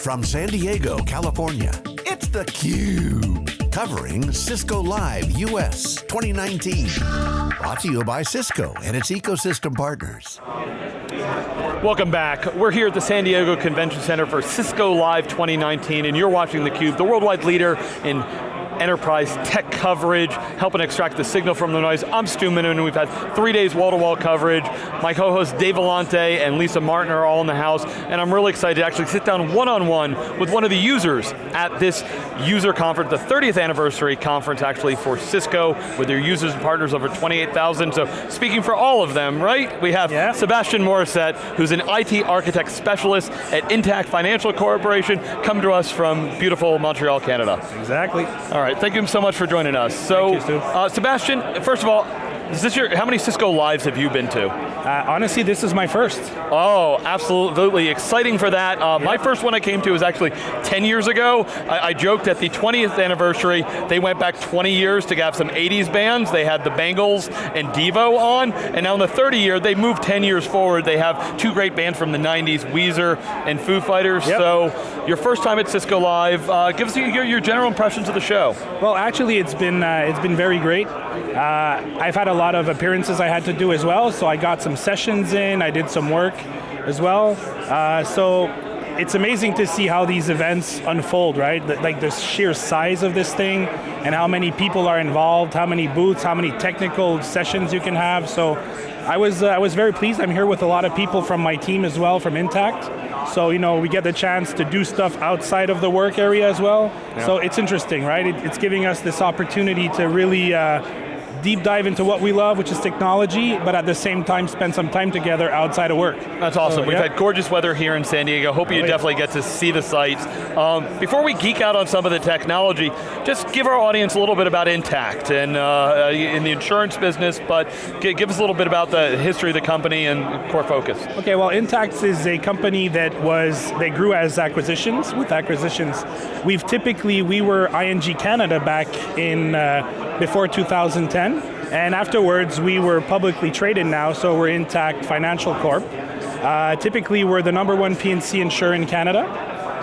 From San Diego, California, it's theCUBE. Covering Cisco Live US 2019. Brought to you by Cisco and its ecosystem partners. Welcome back. We're here at the San Diego Convention Center for Cisco Live 2019 and you're watching theCUBE, the worldwide leader in enterprise tech coverage, helping extract the signal from the noise. I'm Stu Miniman, and we've had three days wall-to-wall -wall coverage. My co-hosts Dave Vellante and Lisa Martin are all in the house, and I'm really excited to actually sit down one-on-one -on -one with one of the users at this user conference, the 30th anniversary conference actually for Cisco, with their users and partners over 28,000, so speaking for all of them, right? We have yeah. Sebastian Morissette, who's an IT architect specialist at Intact Financial Corporation, come to us from beautiful Montreal, Canada. Exactly. All right right, thank you so much for joining us. So, you, uh, Sebastian, first of all, is this your, how many Cisco Lives have you been to? Uh, honestly, this is my first. Oh, absolutely, exciting for that. Uh, My first one I came to was actually 10 years ago. I, I, joked at the 20th anniversary, they went back 20 years to have some 80s bands. They had the Bangles and Devo on, and now in the 30 year, they moved 10 years forward. They have two great bands from the 90s, Weezer and Foo Fighters. Yep. So, your first time at Cisco Live, uh, give us your, your, general impressions of the show. Well, actually, it's been, uh, it's been very great. Uh, I've had a lot of appearances I had to do as well, so I got some sessions in, I did some work as well. Uh, so it's amazing to see how these events unfold, right? Like the sheer size of this thing and how many people are involved, how many booths, how many technical sessions you can have. So I was, uh, I was very pleased. I'm here with a lot of people from my team as well, from Intact. So, you know, we get the chance to do stuff outside of the work area as well. Yeah. So it's interesting, right? It, it's giving us this opportunity to really uh, deep dive into what we love, which is technology, but at the same time spend some time together outside of work. That's awesome. We've yeah. had gorgeous weather here in San Diego. Hope you oh, definitely get to see the sites. Um, before we geek out on some of the technology, just give our audience a little bit about Intact and uh in the insurance business, but give us a little bit about the history of the company and core focus. Okay, well Intact is a company that was, they grew as acquisitions, with acquisitions. We've typically, we were ING Canada back in, uh, before 2010, and afterwards we were publicly traded now, so we're Intact Financial Corp. Uh, typically we're the number one P&C insurer in Canada,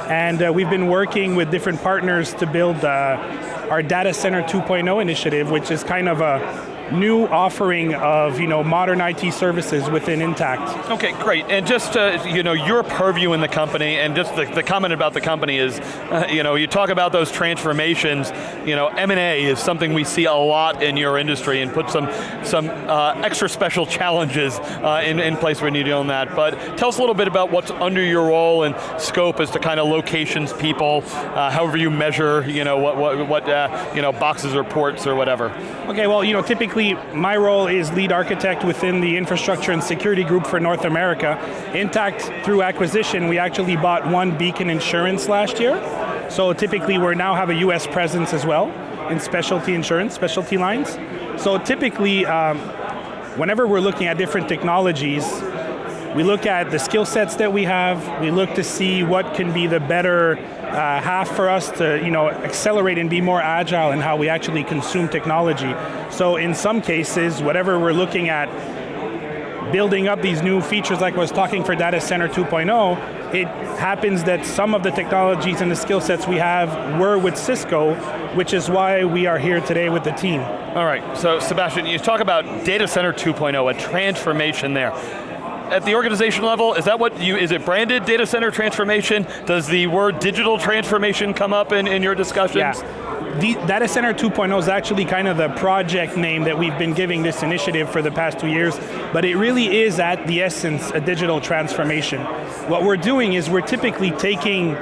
and uh, we've been working with different partners to build uh, our Data Center 2.0 initiative, which is kind of a new offering of you know modern IT services within Intact. Okay, great. And just uh, you know your purview in the company, and just the, the comment about the company is, uh, you know, you talk about those transformations. You know, M and A is something we see a lot in your industry, and put some some uh, extra special challenges uh, in in place when you're doing that. But tell us a little bit about what's under your role and scope as to kind of locations, people, uh, however you measure, you know, what what what uh, you know boxes or ports or whatever. Okay, well, you know, typically basically, my role is lead architect within the infrastructure and security group for North America. Intact, through acquisition, we actually bought OneBeacon Insurance last year. So typically, we now have a US presence as well in specialty insurance, specialty lines. So typically, um, whenever we're looking at different technologies, we look at the skill sets that we have, we look to see what can be the better uh, half for us to you know, accelerate and be more agile in how we actually consume technology. So in some cases, whatever we're looking at, building up these new features like I was talking for Data Center 2.0, it happens that some of the technologies and the skill sets we have were with Cisco, which is why we are here today with the team. All right, so Sebastian, you talk about Data Center 2.0, a transformation there at the organization level, is that what you, is it branded data center transformation? Does the word digital transformation come up in, in your discussions? Yeah. The Data Center 2.0 is actually kind of the project name that we've been giving this initiative for the past two years, but it really is at the essence a digital transformation. What we're doing is we're typically taking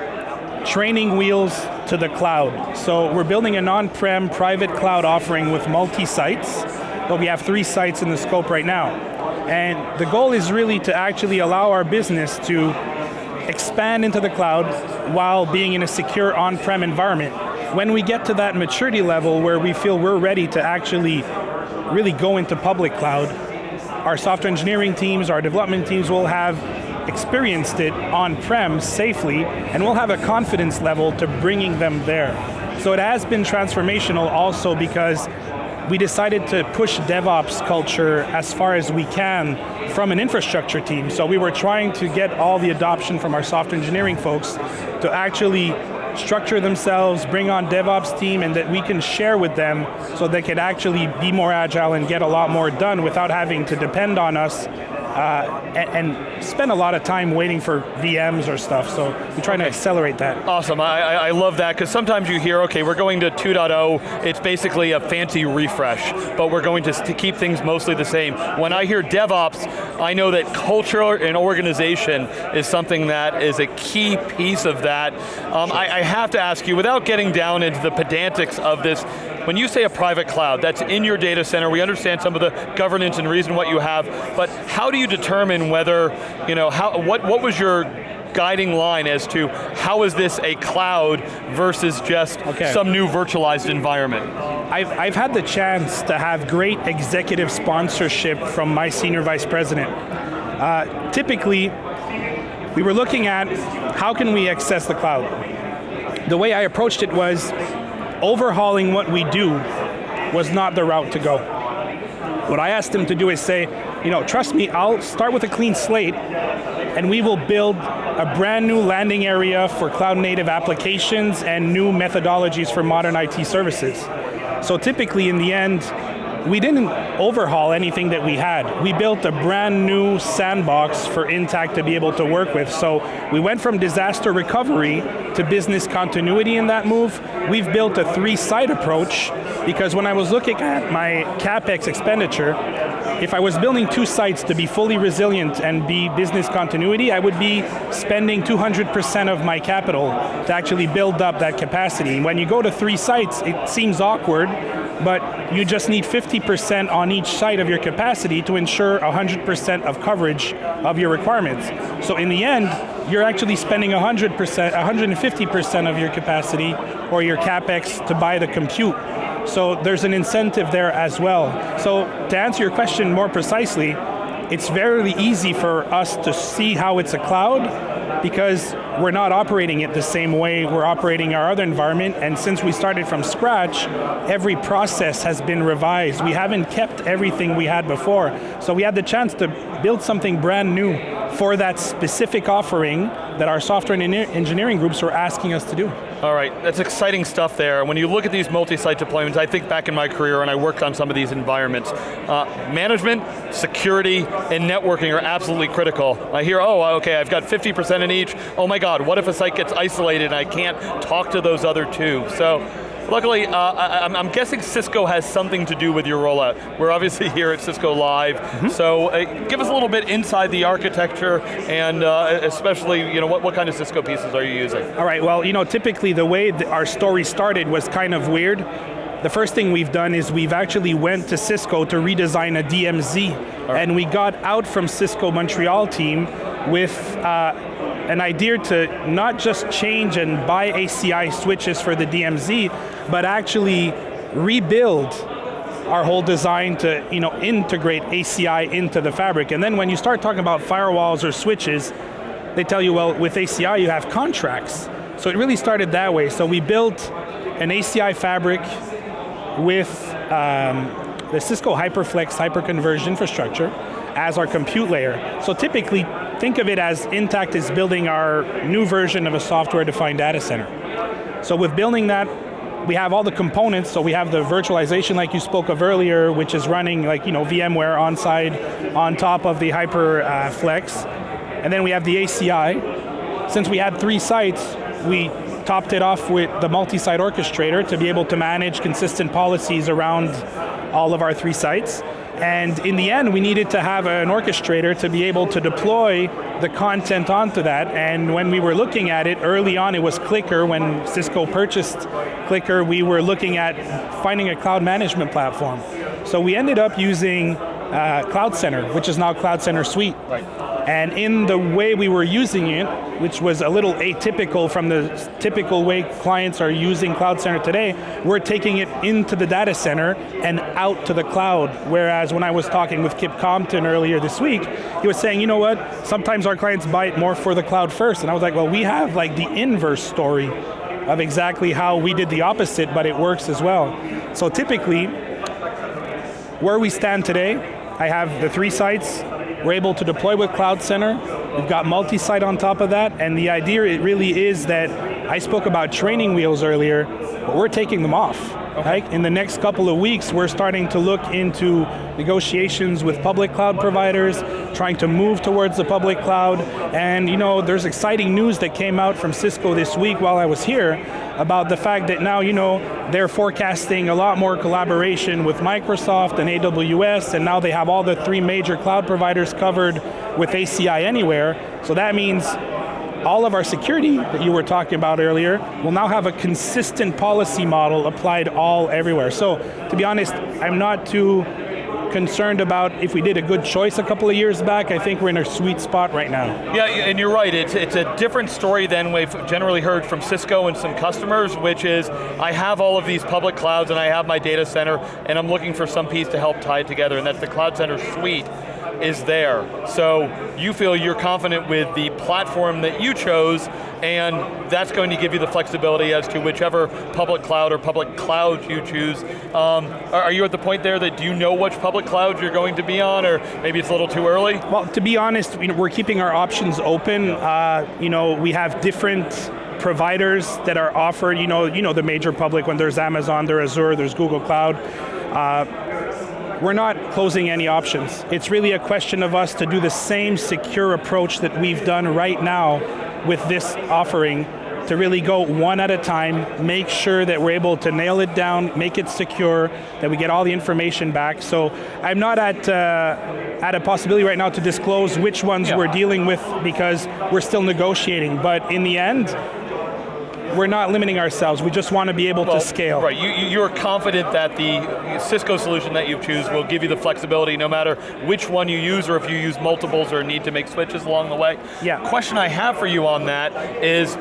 training wheels to the cloud. So we're building an on-prem private cloud offering with multi-sites, but we have three sites in the scope right now. And the goal is really to actually allow our business to expand into the cloud while being in a secure on-prem environment. When we get to that maturity level where we feel we're ready to actually really go into public cloud, our software engineering teams, our development teams will have experienced it on-prem safely, and we'll have a confidence level to bringing them there. So it has been transformational also because we decided to push DevOps culture as far as we can from an infrastructure team. So we were trying to get all the adoption from our software engineering folks to actually structure themselves, bring on DevOps team, and that we can share with them so they could actually be more agile and get a lot more done without having to depend on us uh, and, and, spend a lot of time waiting for VMs or stuff, so we're trying to accelerate that. Awesome, I, I love that, because sometimes you hear, okay, we're going to 2.0, it's basically a fancy refresh, but we're going to, to keep things mostly the same. When I hear DevOps, I know that culture and organization is something that is a key piece of that. Um, I, I have to ask you, without getting down into the pedantics of this, when you say a private cloud, that's in your data center, we understand some of the governance and reason what you have, but how do you determine whether, you know, how, what, what was your guiding line as to how is this a cloud versus just okay. some new virtualized environment? I've, I've had the chance to have great executive sponsorship from my senior vice president. Uh, typically, we were looking at how can we access the cloud. The way I approached it was overhauling what we do was not the route to go. What I asked him to do is say, you know, trust me, I'll start with a clean slate and we will build a brand new landing area for cloud native applications and new methodologies for modern IT services. So typically in the end, we didn't overhaul anything that we had. We built a brand new sandbox for Intact to be able to work with. So we went from disaster recovery to business continuity in that move. We've built a three-site approach because when I was looking at my CapEx expenditure, if I was building two sites to be fully resilient and be business continuity, I would be spending 200% of my capital to actually build up that capacity. When you go to three sites, it seems awkward, but you just need 50% on each side of your capacity to ensure 100% of coverage of your requirements. So in the end, you're actually spending 100%, 150% of your capacity or your CapEx to buy the compute. So there's an incentive there as well. So to answer your question more precisely, it's very easy for us to see how it's a cloud because we're not operating it the same way we're operating our other environment, and since we started from scratch, every process has been revised. We haven't kept everything we had before. So we had the chance to build something brand new for that specific offering that our software and engineering groups were asking us to do. All right, that's exciting stuff there. When you look at these multi-site deployments, I think back in my career and I worked on some of these environments, uh, management, security, and networking are absolutely critical. I hear, oh, okay, I've got 50% in each. Oh my God, what if a site gets isolated and I can't talk to those other two? So Luckily, uh, I, am guessing Cisco has something to do with your rollout. We're obviously here at Cisco Live, mm -hmm. so uh, give us a little bit inside the architecture and uh, especially, you know, what, what kind of Cisco pieces are you using? All right, well, you know, typically the way our story started was kind of weird. The first thing we've done is we've actually went to Cisco to redesign a DMZ, right. and we got out from Cisco Montreal team with uh, an idea to not just change and buy ACI switches for the DMZ, but actually rebuild our whole design to you know, integrate ACI into the fabric. And then when you start talking about firewalls or switches, they tell you, well, with ACI you have contracts. So it really started that way. So we built an ACI fabric with um, the Cisco HyperFlex hyperconverged infrastructure as our compute layer. So typically, think of it as Intact is building our new version of a software-defined data center. So with building that, we have all the components, so we have the virtualization like you spoke of earlier, which is running like you know VMware on side on top of the HyperFlex. Uh, and then we have the ACI. Since we had three sites, we topped it off with the multi-site orchestrator to be able to manage consistent policies around all of our three sites. And in the end, we needed to have an orchestrator to be able to deploy the content onto that. And when we were looking at it, early on it was CliQr. When Cisco purchased CliQr, we were looking at finding a cloud management platform. So we ended up using uh, Cloud Center, which is now Cloud Center Suite. Right. And in the way we were using it, which was a little atypical from the typical way clients are using Cloud Center today, we're taking it into the data center and out to the cloud. Whereas when I was talking with Kip Compton earlier this week, he was saying, you know what, sometimes our clients buy it more for the cloud first. And I was like, well, we have like the inverse story of exactly how we did the opposite, but it works as well. So typically, where we stand today, I have the three sites. We're able to deploy with Cloud Center. We've got multi-site on top of that, and the idea it really is that I spoke about training wheels earlier, but we're taking them off. Okay. Right? In the next couple of weeks, we're starting to look into negotiations with public cloud providers, trying to move towards the public cloud, and you know, there's exciting news that came out from Cisco this week while I was here about the fact that now, you know, they're forecasting a lot more collaboration with Microsoft and AWS, and now they have all the three major cloud providers covered with ACI Anywhere, so that means all of our security that you were talking about earlier will now have a consistent policy model applied all everywhere. So, to be honest, I'm not too concerned about if we did a good choice a couple of years back. I think we're in a sweet spot right now. Yeah, and you're right. It's, it's a different story than we've generally heard from Cisco and some customers, which is I have all of these public clouds and I have my data center and I'm looking for some piece to help tie it together and that's the Cloud Center suite is there. So you feel you're confident with the platform that you chose and that's going to give you the flexibility as to whichever public cloud or public cloud you choose. Um, are you at the point there that do you know which public cloud you're going to be on or maybe it's a little too early? Well, to be honest, we're keeping our options open. Uh, you know, we have different providers that are offered, you know, you know the major public when there's Amazon, there's Azure, there's Google Cloud. Uh, we're not closing any options. It's really a question of us to do the same secure approach that we've done right now with this offering to really go one at a time, make sure that we're able to nail it down, make it secure, that we get all the information back. So I'm not at, uh, at a possibility right now to disclose which ones yeah. we're dealing with because we're still negotiating, but in the end, we're not limiting ourselves, we just want to be able well, to scale. Right, you, you're confident that the Cisco solution that you choose will give you the flexibility no matter which one you use or if you use multiples or need to make switches along the way. Yeah. Question I have for you on that is,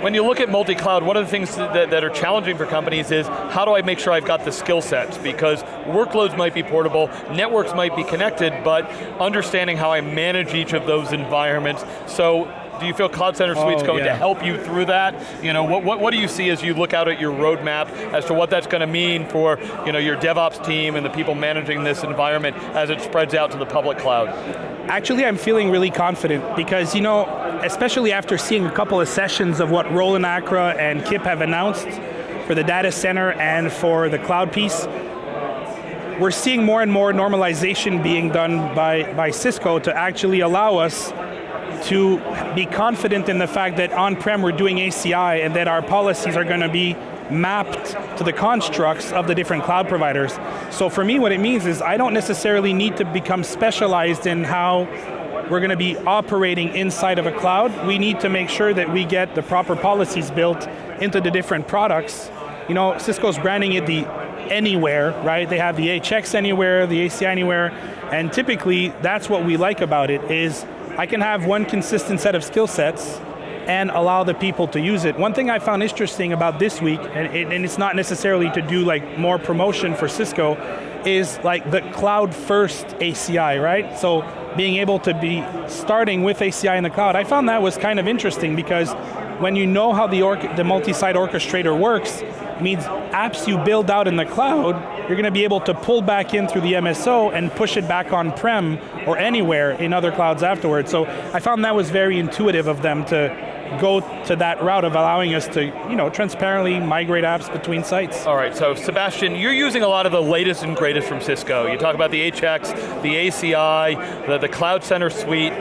when you look at multi-cloud, one of the things that, that, are challenging for companies is, how do I make sure I've got the skill sets? Because workloads might be portable, networks might be connected, but understanding how I manage each of those environments. So do you feel Cloud Center Suite's oh, going yeah. to help you through that? You know, what, what, what, do you see as you look out at your roadmap as to what that's going to mean for you know, your DevOps team and the people managing this environment as it spreads out to the public cloud? Actually, I'm feeling really confident because, you know, especially after seeing a couple of sessions of what Roland Acra and Kip have announced for the data center and for the cloud piece, we're seeing more and more normalization being done by, by Cisco to actually allow us to be confident in the fact that on-prem we're doing ACI and that our policies are going to be mapped to the constructs of the different cloud providers. So for me what it means is I don't necessarily need to become specialized in how we're going to be operating inside of a cloud. We need to make sure that we get the proper policies built into the different products. You know, Cisco's branding it the anywhere, right? They have the HX anywhere, the ACI anywhere, and typically that's what we like about it is I can have one consistent set of skill sets and allow the people to use it. One thing I found interesting about this week, and, it, and it's not necessarily to do like more promotion for Cisco, is like the cloud first ACI, right? So being able to be starting with ACI in the cloud, I found that was kind of interesting because when you know how the, the multi-site orchestrator works, means apps you build out in the cloud, you're going to be able to pull back in through the MSO and push it back on-prem or anywhere in other clouds afterwards. So I found that was very intuitive of them to go to that route of allowing us to you know, transparently migrate apps between sites. All right, so Sebastian, you're using a lot of the latest and greatest from Cisco. You talk about the HX, the ACI, the, the Cloud Center suite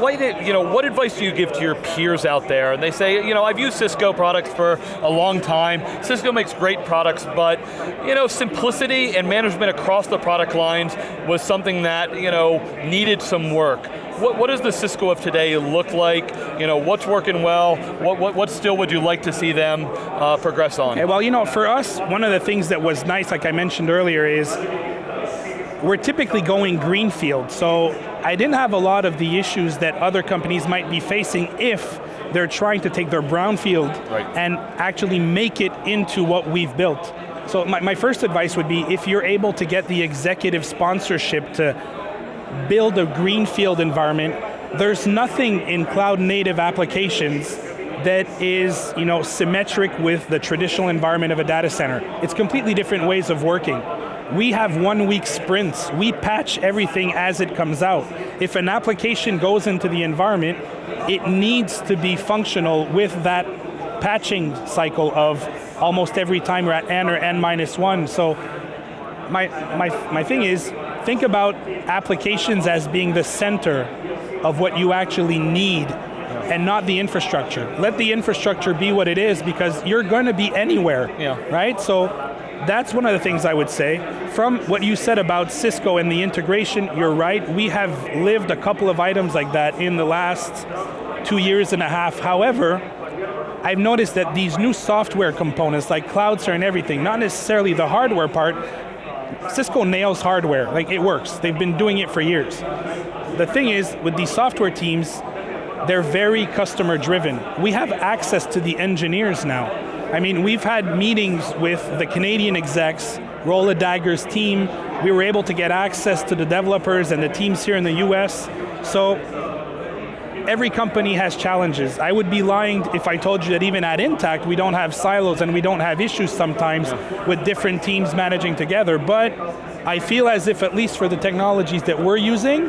what, you know, what advice do you give to your peers out there? And they say, you know, I've used Cisco products for a long time. Cisco makes great products, but you know, simplicity and management across the product lines was something that you know needed some work. What, what does the Cisco of today look like? You know, what's working well? What, what, what still would you like to see them uh, progress on? Okay, well, you know, for us, one of the things that was nice, like I mentioned earlier, is we're typically going greenfield. So I didn't have a lot of the issues that other companies might be facing if they're trying to take their brownfield right. and actually make it into what we've built. So my, my first advice would be if you're able to get the executive sponsorship to build a greenfield environment, there's nothing in cloud native applications that is you know, symmetric with the traditional environment of a data center. It's completely different ways of working. We have one week sprints. We patch everything as it comes out. If an application goes into the environment, it needs to be functional with that patching cycle of almost every time we're at n or n minus one. So my, my, my thing is, think about applications as being the center of what you actually need and not the infrastructure. Let the infrastructure be what it is because you're going to be anywhere, yeah. right? So that's one of the things I would say. From what you said about Cisco and the integration, you're right. We have lived a couple of items like that in the last two years and a half. However, I've noticed that these new software components like CloudStar and everything, not necessarily the hardware part, Cisco nails hardware, like it works. They've been doing it for years. The thing is, with these software teams, they're very customer driven. We have access to the engineers now. I mean, we've had meetings with the Canadian execs, Roland Acra's team. We were able to get access to the developers and the teams here in the US. So every company has challenges. I would be lying if I told you that even at Intact, we don't have silos and we don't have issues sometimes yeah. with different teams managing together, but I feel as if at least for the technologies that we're using,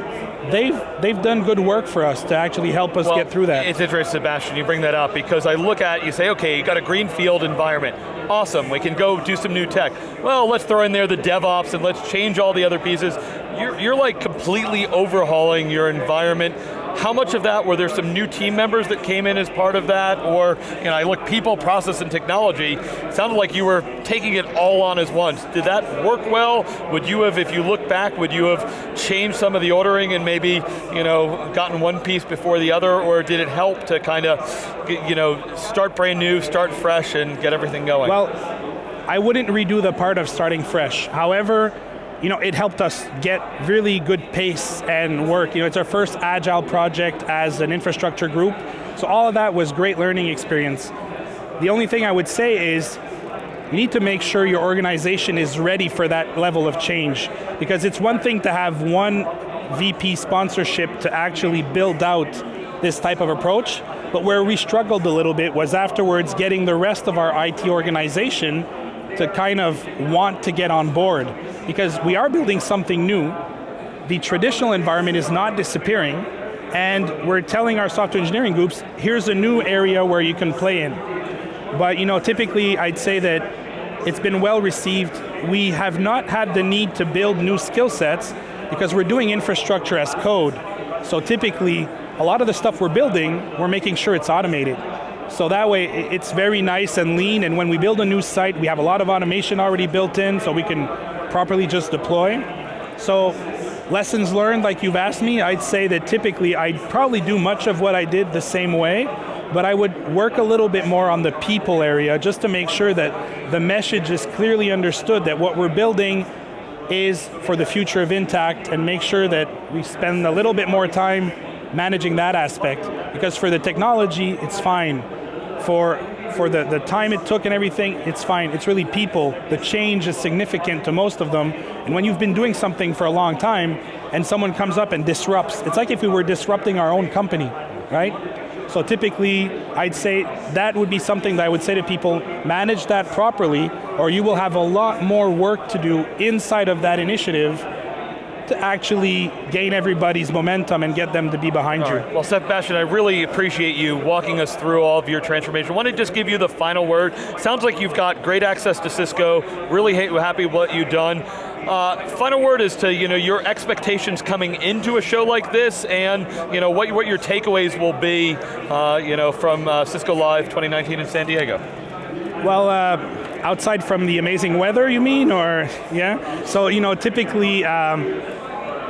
they've they've done good work for us to actually help us well, get through that. It's interesting, Sebastian, you bring that up because I look at, you say, okay, you got a greenfield environment. Awesome, we can go do some new tech. Well, let's throw in there the DevOps and let's change all the other pieces. You're, you're like completely overhauling your environment how much of that, were there some new team members that came in as part of that? Or, you know, I look people, process, and technology, sounded like you were taking it all on as once. Did that work well? Would you have, if you look back, would you have changed some of the ordering and maybe, you know, gotten one piece before the other, or did it help to kind of, you know, start brand new, start fresh, and get everything going? Well, I wouldn't redo the part of starting fresh. However, you know, it helped us get really good pace and work. You know, it's our first agile project as an infrastructure group, so all of that was great learning experience. The only thing I would say is, you need to make sure your organization is ready for that level of change, because it's one thing to have one VP sponsorship to actually build out this type of approach, but where we struggled a little bit was afterwards getting the rest of our IT organization to kind of want to get on board because we are building something new. The traditional environment is not disappearing and we're telling our software engineering groups, here's a new area where you can play in. But you know, typically I'd say that it's been well received. We have not had the need to build new skill sets because we're doing infrastructure as code. So typically, a lot of the stuff we're building, we're making sure it's automated. So that way, it's very nice and lean, and when we build a new site, we have a lot of automation already built in, so we can properly just deploy. So, lessons learned, like you've asked me, I'd say that typically I'd probably do much of what I did the same way, but I would work a little bit more on the people area just to make sure that the message is clearly understood that what we're building is for the future of Intact and make sure that we spend a little bit more time managing that aspect. Because for the technology, it's fine for, for the, the time it took and everything, it's fine. It's really people. The change is significant to most of them. And when you've been doing something for a long time and someone comes up and disrupts, it's like if we were disrupting our own company, right? So typically, I'd say that would be something that I would say to people, manage that properly, or you will have a lot more work to do inside of that initiative to actually gain everybody's momentum and get them to be behind all you. Right. Well, Bastian, I really appreciate you walking us through all of your transformation. I want to just give you the final word. Sounds like you've got great access to Cisco, really happy with what you've done. Uh, final word is to you know your expectations coming into a show like this, and you know what what your takeaways will be, uh, you know from uh, Cisco Live 2019 in San Diego. Well, uh, outside from the amazing weather, you mean, or yeah? So you know, typically. Um,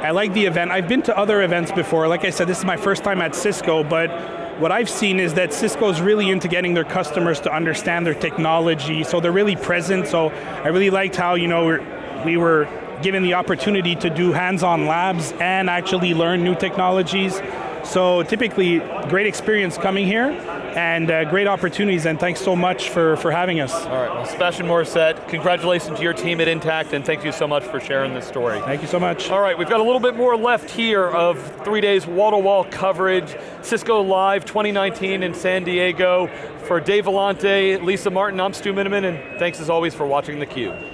I like the event. I've been to other events before. Like I said, this is my first time at Cisco, but what I've seen is that Cisco's really into getting their customers to understand their technology, so they're really present. So I really liked how you know we were given the opportunity to do hands-on labs and actually learn new technologies. So typically, great experience coming here and uh, great opportunities, and thanks so much for, for having us. All right, well, Sebastian Morissette, congratulations to your team at Intact, and thank you so much for sharing this story. Thank you so much. All right, we've got a little bit more left here of three days wall-to-wall -wall coverage, Cisco Live 2019 in San Diego. For Dave Vellante, Lisa Martin, I'm Stu Miniman, and thanks as always for watching theCUBE.